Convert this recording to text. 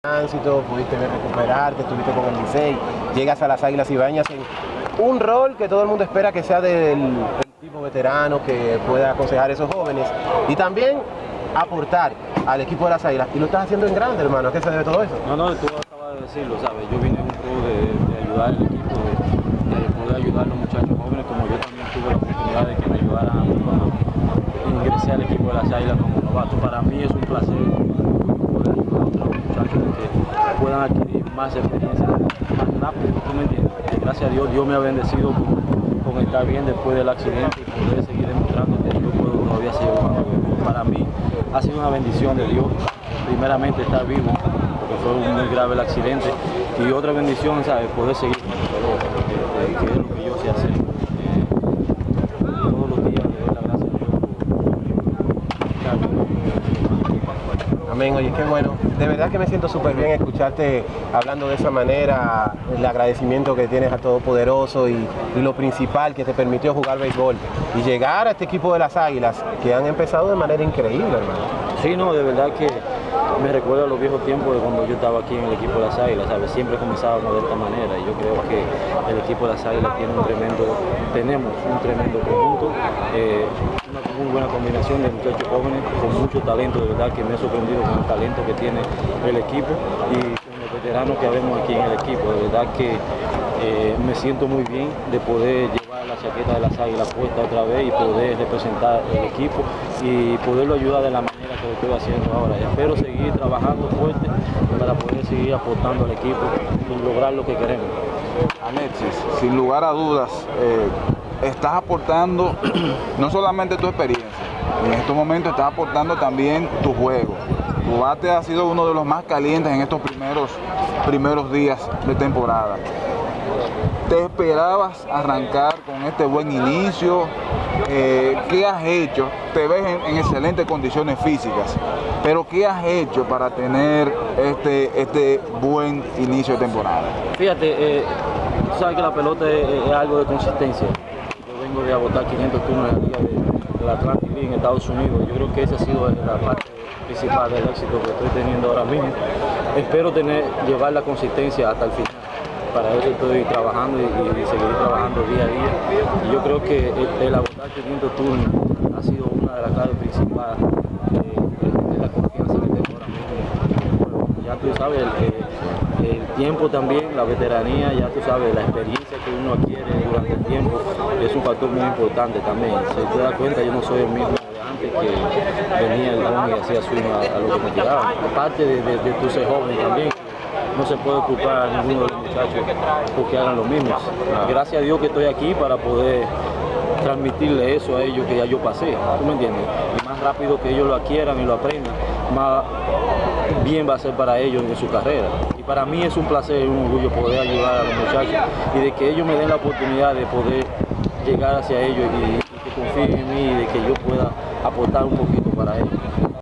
tránsito, pudiste recuperarte, estuviste con el Licey, llegas a las Águilas Ibañas en un rol que todo el mundo espera que sea del, del tipo veterano, que pueda aconsejar a esos jóvenes y también aportar al equipo de las Águilas. Y lo estás haciendo en grande, hermano. ¿A qué se debe todo eso? No, no, tú acabas de decirlo, ¿sabes? Yo vine un juego de, ayudar al equipo, de, de, poder ayudar a los muchachos jóvenes, como yo también tuve la oportunidad de que me ayudaran a ingresé al equipo de las Águilas como novato. Para mí es un placer poder ayudar a otros muchachos que puedan adquirir más experiencia más rápido, ¿tú me entiendes? Gracias a Dios, Dios me ha bendecido con, estar bien después del accidente y poder seguir demostrando que yo puedo todavía jugando béisbol. Para mí ha sido una bendición de Dios, primeramente estar vivo, porque fue muy grave el accidente, y otra bendición, ¿sabes? Poder seguir con el color, que, que es lo que yo sé hacer. Eh, todos los días le doy las gracias a Dios por estar vivo. Amén, oye, qué bueno. De verdad que me siento súper bien escucharte hablando de esa manera, el agradecimiento que tienes a Todopoderoso y, y lo principal que te permitió jugar béisbol y llegar a este equipo de las Águilas que han empezado de manera increíble, hermano. Sí, no, de verdad que me recuerda a los viejos tiempos de cuando yo estaba aquí en el equipo de las Águilas, ¿sabes? Siempre comenzábamos de esta manera y yo creo que el equipo de las Águilas tiene un tremendo, tenemos un tremendo conjunto, eh, buena combinación de muchachos jóvenes con mucho talento, de verdad que me he sorprendido con el talento que tiene el equipo y con los veteranos que vemos aquí en el equipo, de verdad que eh, me siento muy bien de poder llevar la chaqueta de las águilas puesta otra vez y poder representar el equipo y poderlo ayudar de la manera que lo estoy haciendo ahora. Y espero seguir trabajando fuerte para poder seguir aportando al equipo y lograr lo que queremos. Alexis, sin lugar a dudas, eh, estás aportando no solamente tu experiencia, en estos momentos estás aportando también tu juego. Tu bate ha sido uno de los más calientes en estos primeros, primeros días de temporada. ¿Te esperabas arrancar con este buen inicio? Eh, ¿Qué has hecho? Te ves en, en, excelentes condiciones físicas, pero ¿qué has hecho para tener este, este buen inicio de temporada? Fíjate, eh, tú sabes que la pelota es, es, algo de consistencia. De agotar 500 turnos en liga de, de la Atlantic en Estados Unidos. Yo creo que esa ha sido la parte principal del éxito que estoy teniendo ahora mismo. Espero tener, llevar la consistencia hasta el final para eso estoy trabajando y, y, seguir trabajando día a día. Yo creo que el, el agotar 500 turnos ha sido una de las claves principales de, la confianza que tengo ahora mismo. Ya tú sabes, el, el, tiempo también, la veteranía, ya tú sabes, la experiencia que uno adquiere durante el tiempo es un factor muy importante también. Si te das cuenta, yo no soy el mismo de antes que venía el don y hacía swing a, a, lo que me tiraban. Aparte de, de, de tu ser joven también no se puede culpar a ninguno de los muchachos porque hagan lo mismo. Gracias a Dios que estoy aquí para poder transmitirle eso a ellos que ya yo pasé, ¿tú me entiendes? Y más rápido que ellos lo adquieran y lo aprendan, más bien va a ser para ellos en su carrera. Para mí es un placer y un orgullo poder ayudar a los muchachos y de que ellos me den la oportunidad de poder llegar hacia ellos y, y que confíen en mí y de que yo pueda aportar un poquito para ellos.